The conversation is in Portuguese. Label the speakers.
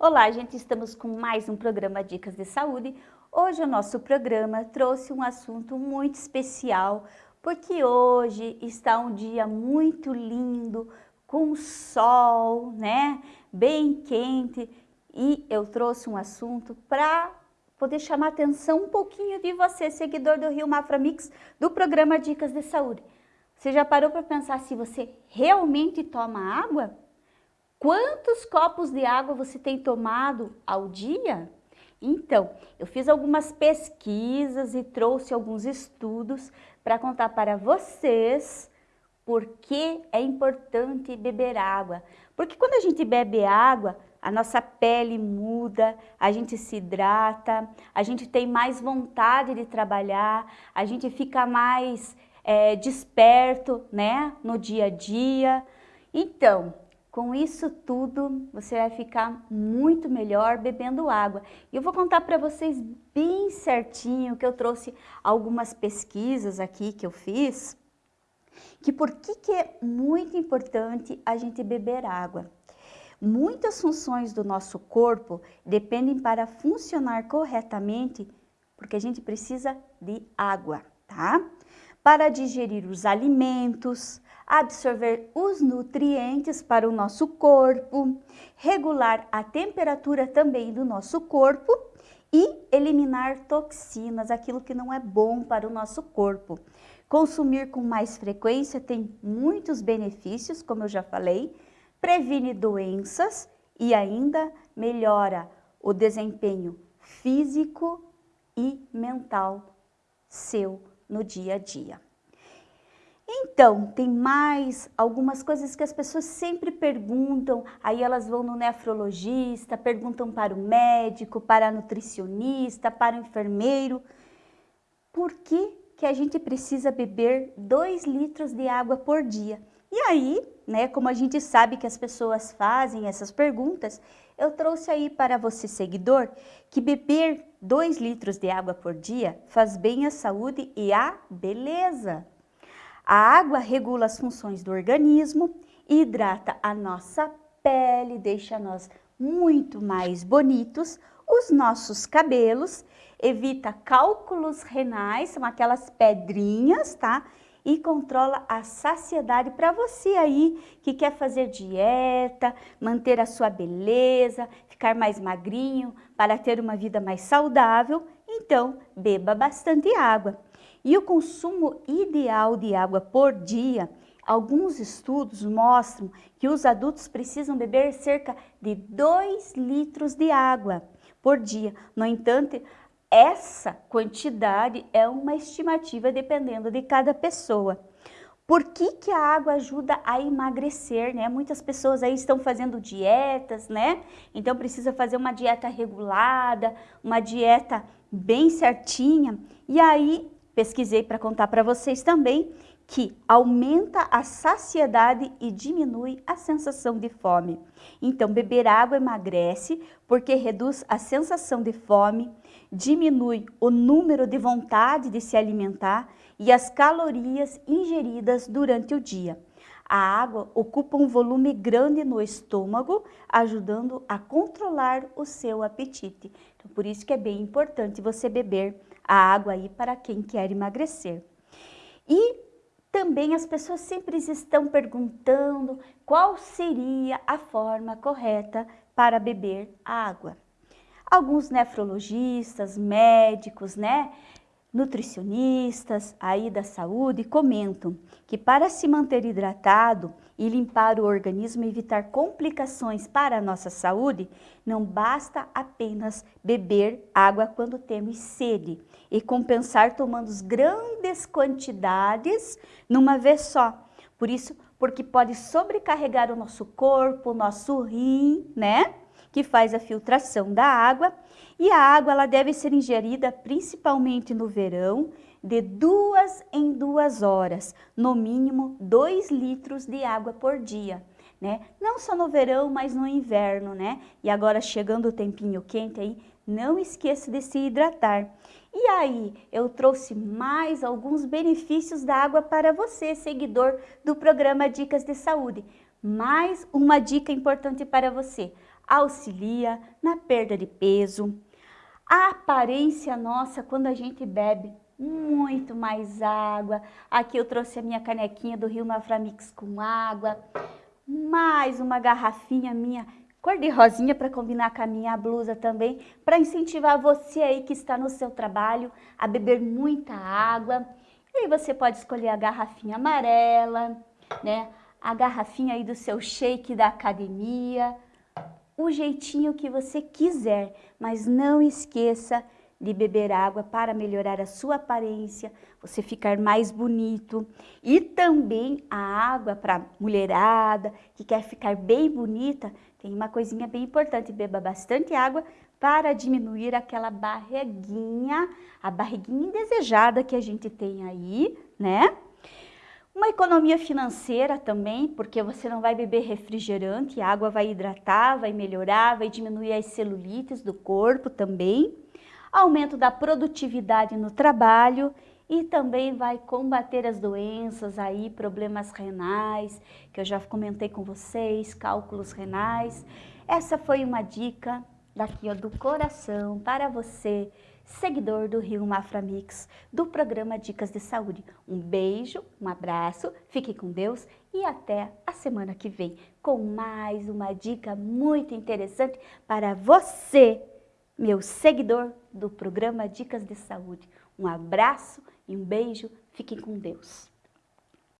Speaker 1: Olá, gente, estamos com mais um programa Dicas de Saúde. Hoje o nosso programa trouxe um assunto muito especial, porque hoje está um dia muito lindo, com sol, né, bem quente, e eu trouxe um assunto para poder chamar atenção um pouquinho de você, seguidor do Rio Mafra Mix, do programa Dicas de Saúde. Você já parou para pensar se você realmente toma água? Quantos copos de água você tem tomado ao dia? Então, eu fiz algumas pesquisas e trouxe alguns estudos para contar para vocês por que é importante beber água. Porque quando a gente bebe água, a nossa pele muda, a gente se hidrata, a gente tem mais vontade de trabalhar, a gente fica mais é, desperto né, no dia a dia. Então, com isso tudo, você vai ficar muito melhor bebendo água. E eu vou contar para vocês bem certinho que eu trouxe algumas pesquisas aqui que eu fiz, que por que, que é muito importante a gente beber água. Muitas funções do nosso corpo dependem para funcionar corretamente, porque a gente precisa de água, tá? Para digerir os alimentos, absorver os nutrientes para o nosso corpo, regular a temperatura também do nosso corpo e eliminar toxinas, aquilo que não é bom para o nosso corpo. Consumir com mais frequência tem muitos benefícios, como eu já falei, previne doenças e ainda melhora o desempenho físico e mental seu no dia a dia. Então, tem mais algumas coisas que as pessoas sempre perguntam, aí elas vão no nefrologista, perguntam para o médico, para a nutricionista, para o enfermeiro, por que, que a gente precisa beber 2 litros de água por dia? E aí, né, como a gente sabe que as pessoas fazem essas perguntas, eu trouxe aí para você, seguidor, que beber 2 litros de água por dia faz bem à saúde e à beleza. A água regula as funções do organismo, hidrata a nossa pele, deixa nós muito mais bonitos, os nossos cabelos, evita cálculos renais, são aquelas pedrinhas, tá? E controla a saciedade para você aí que quer fazer dieta, manter a sua beleza, ficar mais magrinho, para ter uma vida mais saudável, então beba bastante água. E o consumo ideal de água por dia, alguns estudos mostram que os adultos precisam beber cerca de 2 litros de água por dia. No entanto, essa quantidade é uma estimativa dependendo de cada pessoa. Por que, que a água ajuda a emagrecer, né? Muitas pessoas aí estão fazendo dietas, né? Então precisa fazer uma dieta regulada, uma dieta bem certinha. E aí pesquisei para contar para vocês também que aumenta a saciedade e diminui a sensação de fome. Então, beber água emagrece porque reduz a sensação de fome, diminui o número de vontade de se alimentar e as calorias ingeridas durante o dia. A água ocupa um volume grande no estômago, ajudando a controlar o seu apetite. Então, por isso que é bem importante você beber a água aí para quem quer emagrecer. E também as pessoas sempre estão perguntando qual seria a forma correta para beber água. Alguns nefrologistas, médicos, né, nutricionistas aí da saúde comentam que para se manter hidratado e limpar o organismo e evitar complicações para a nossa saúde, não basta apenas beber água quando temos sede e compensar tomando grandes quantidades numa vez só. Por isso, porque pode sobrecarregar o nosso corpo, o nosso rim, né? Que faz a filtração da água e a água ela deve ser ingerida principalmente no verão, de duas em duas horas, no mínimo 2 litros de água por dia. Né? Não só no verão, mas no inverno, né? E agora chegando o tempinho quente aí, não esqueça de se hidratar. E aí, eu trouxe mais alguns benefícios da água para você, seguidor do programa Dicas de Saúde. Mais uma dica importante para você. Auxilia na perda de peso. A aparência nossa quando a gente bebe muito mais água. Aqui eu trouxe a minha canequinha do Rio Maframix com água. Mais uma garrafinha minha cor de rosinha para combinar com a minha blusa também, para incentivar você aí que está no seu trabalho a beber muita água. E aí você pode escolher a garrafinha amarela, né? A garrafinha aí do seu shake da academia, o jeitinho que você quiser, mas não esqueça de beber água para melhorar a sua aparência, você ficar mais bonito. E também a água para mulherada que quer ficar bem bonita, tem uma coisinha bem importante, beba bastante água para diminuir aquela barriguinha, a barriguinha indesejada que a gente tem aí, né? Uma economia financeira também, porque você não vai beber refrigerante, a água vai hidratar, vai melhorar, vai diminuir as celulites do corpo também aumento da produtividade no trabalho e também vai combater as doenças aí, problemas renais, que eu já comentei com vocês, cálculos renais. Essa foi uma dica daqui ó, do coração para você, seguidor do Rio Mafra Mix, do programa Dicas de Saúde. Um beijo, um abraço, fique com Deus e até a semana que vem com mais uma dica muito interessante para você meu seguidor do programa Dicas de Saúde. Um abraço e um beijo. Fiquem com Deus.